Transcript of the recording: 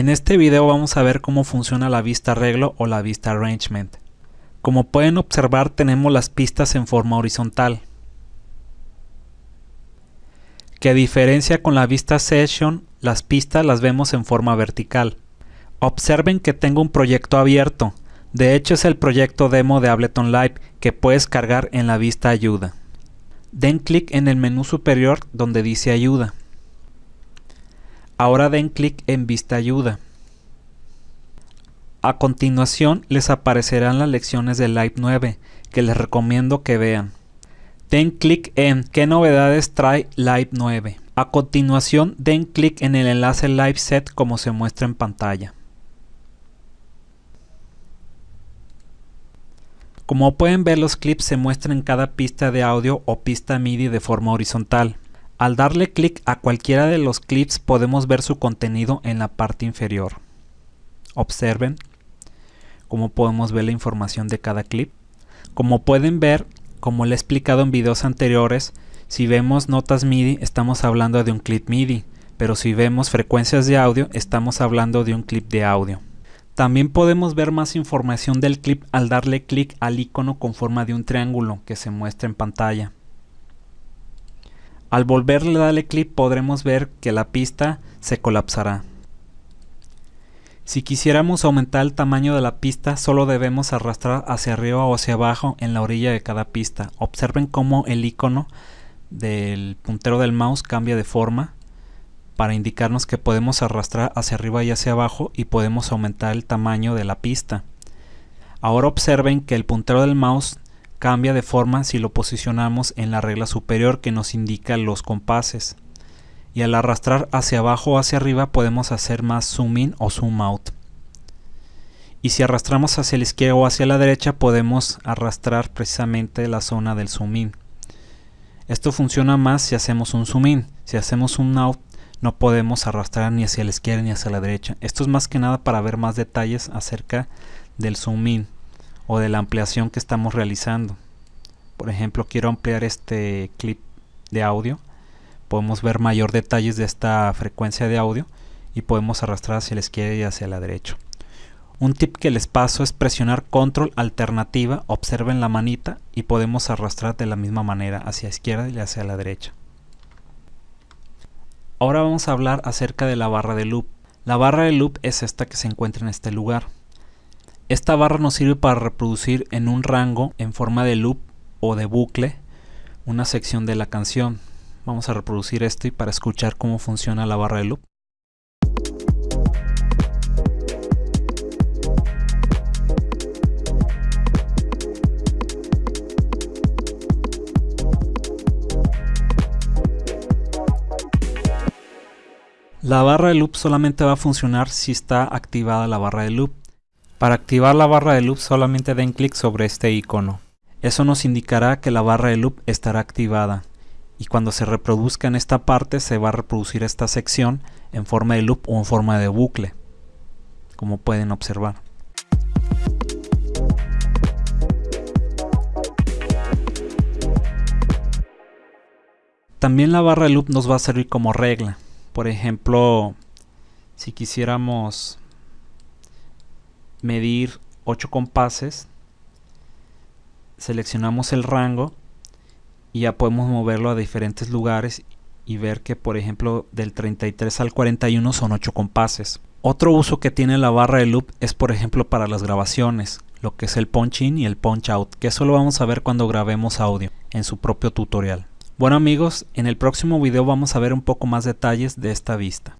En este video vamos a ver cómo funciona la vista arreglo o la vista arrangement. Como pueden observar tenemos las pistas en forma horizontal. Que a diferencia con la vista session, las pistas las vemos en forma vertical. Observen que tengo un proyecto abierto. De hecho es el proyecto demo de Ableton Live que puedes cargar en la vista ayuda. Den clic en el menú superior donde dice ayuda. Ahora den clic en Vista Ayuda. A continuación les aparecerán las lecciones de Live 9 que les recomiendo que vean. Den clic en ¿Qué novedades trae Live 9? A continuación den clic en el enlace Live Set como se muestra en pantalla. Como pueden ver los clips se muestran en cada pista de audio o pista MIDI de forma horizontal. Al darle clic a cualquiera de los clips podemos ver su contenido en la parte inferior. Observen cómo podemos ver la información de cada clip. Como pueden ver, como le he explicado en videos anteriores, si vemos notas MIDI estamos hablando de un clip MIDI, pero si vemos frecuencias de audio estamos hablando de un clip de audio. También podemos ver más información del clip al darle clic al icono con forma de un triángulo que se muestra en pantalla. Al volverle a darle clic podremos ver que la pista se colapsará. Si quisiéramos aumentar el tamaño de la pista solo debemos arrastrar hacia arriba o hacia abajo en la orilla de cada pista. Observen cómo el icono del puntero del mouse cambia de forma para indicarnos que podemos arrastrar hacia arriba y hacia abajo y podemos aumentar el tamaño de la pista. Ahora observen que el puntero del mouse cambia de forma si lo posicionamos en la regla superior que nos indica los compases. Y al arrastrar hacia abajo o hacia arriba podemos hacer más zoom in o zoom out. Y si arrastramos hacia la izquierda o hacia la derecha podemos arrastrar precisamente la zona del zoom in. Esto funciona más si hacemos un zoom in. Si hacemos un out no podemos arrastrar ni hacia la izquierda ni hacia la derecha. Esto es más que nada para ver más detalles acerca del zoom in o de la ampliación que estamos realizando. Por ejemplo, quiero ampliar este clip de audio. Podemos ver mayor detalles de esta frecuencia de audio y podemos arrastrar hacia la izquierda y hacia la derecha. Un tip que les paso es presionar control alternativa, observen la manita y podemos arrastrar de la misma manera hacia la izquierda y hacia la derecha. Ahora vamos a hablar acerca de la barra de loop. La barra de loop es esta que se encuentra en este lugar. Esta barra nos sirve para reproducir en un rango en forma de loop o de bucle una sección de la canción. Vamos a reproducir esto y para escuchar cómo funciona la barra de loop. La barra de loop solamente va a funcionar si está activada la barra de loop. Para activar la barra de loop solamente den clic sobre este icono. Eso nos indicará que la barra de loop estará activada y cuando se reproduzca en esta parte se va a reproducir esta sección en forma de loop o en forma de bucle, como pueden observar. También la barra de loop nos va a servir como regla. Por ejemplo, si quisiéramos medir 8 compases, seleccionamos el rango y ya podemos moverlo a diferentes lugares y ver que por ejemplo del 33 al 41 son 8 compases. Otro uso que tiene la barra de loop es por ejemplo para las grabaciones, lo que es el punch in y el punch out, que eso lo vamos a ver cuando grabemos audio en su propio tutorial. Bueno amigos, en el próximo video vamos a ver un poco más detalles de esta vista.